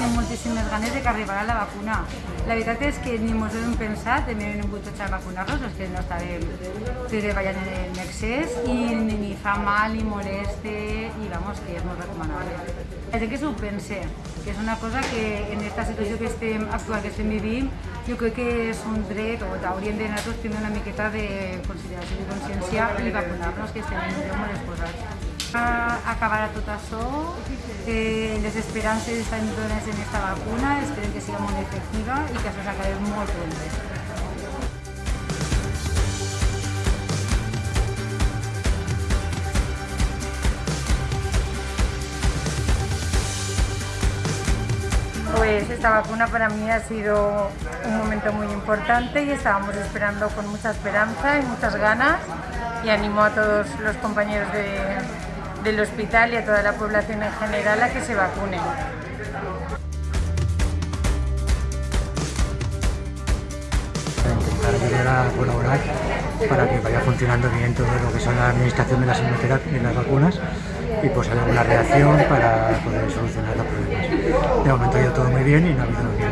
tenim moltíssimes ganes de que arribarà la vacuna. La veritat és que ni ens ho hem pensat, també hem tots a vacunar-nos, els que no estàvem treballant en excés, i ni, ni fa mal ni moleste, i vamos, que és molt recomanable. La gent que s'ho pense, que és una cosa que en aquesta situació que estem actual que estem vivint, jo crec que és un dret, o hauríem de nosaltres tindre una miqueta de consideració i consciència i vacunar-nos, que estem molt exposats. Acabarà tot això, eh, les esperances estan dones en aquesta vacuna, esperem que sigui molt efectiva i que això s'acabi molt pront. Pues esta vacuna para mí ha sido un momento muy importante y estábamos esperando con mucha esperanza y muchas ganas y animo a todos los compañeros del hospital y a toda la población en general a que se vacunen. Intentar ayudar a colaborar para que vaya funcionando bien todo lo que son la administración de las, de las vacunas y pues hay alguna reacción para poder solucionar los problemas. De momento ha ido todo muy bien y no ha habido.